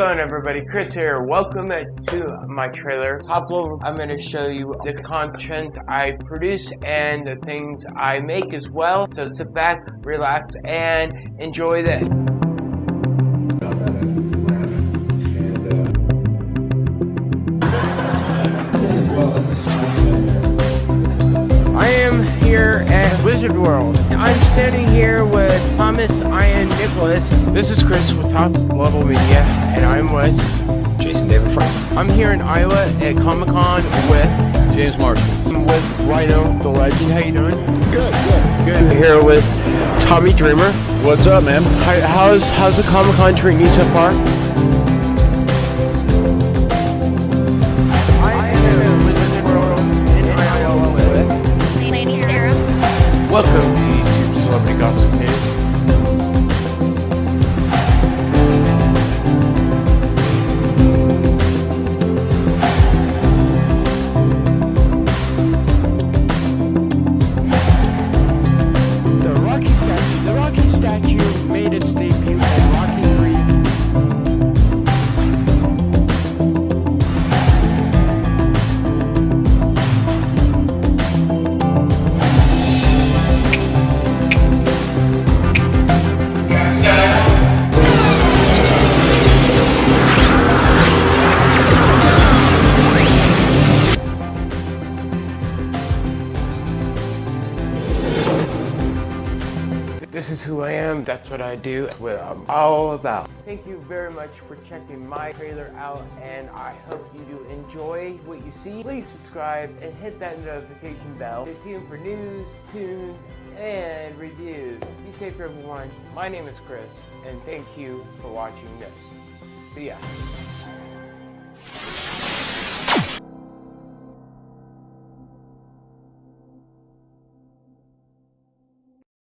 Hello everybody, Chris here. Welcome to my trailer. Top level, I'm going to show you the content I produce and the things I make as well. So sit back, relax, and enjoy this. Wizard World. I'm standing here with Thomas Ian Nicholas. This is Chris with Top Level Media, and I'm with Jason David Frank. I'm here in Iowa at Comic Con with James Marshall. I'm with Rhino the Legend. How you doing? Good, good. Good. Here with Tommy Dreamer. What's up, man? How, how's how's the Comic Con treating you so far? Welcome to YouTube Celebrity Gossip News. This is who I am, that's what I do, that's what I'm all about. Thank you very much for checking my trailer out and I hope you do enjoy what you see. Please subscribe and hit that notification bell. Stay tuned for news, tunes, and reviews. Be safe everyone. My name is Chris and thank you for watching this. See ya.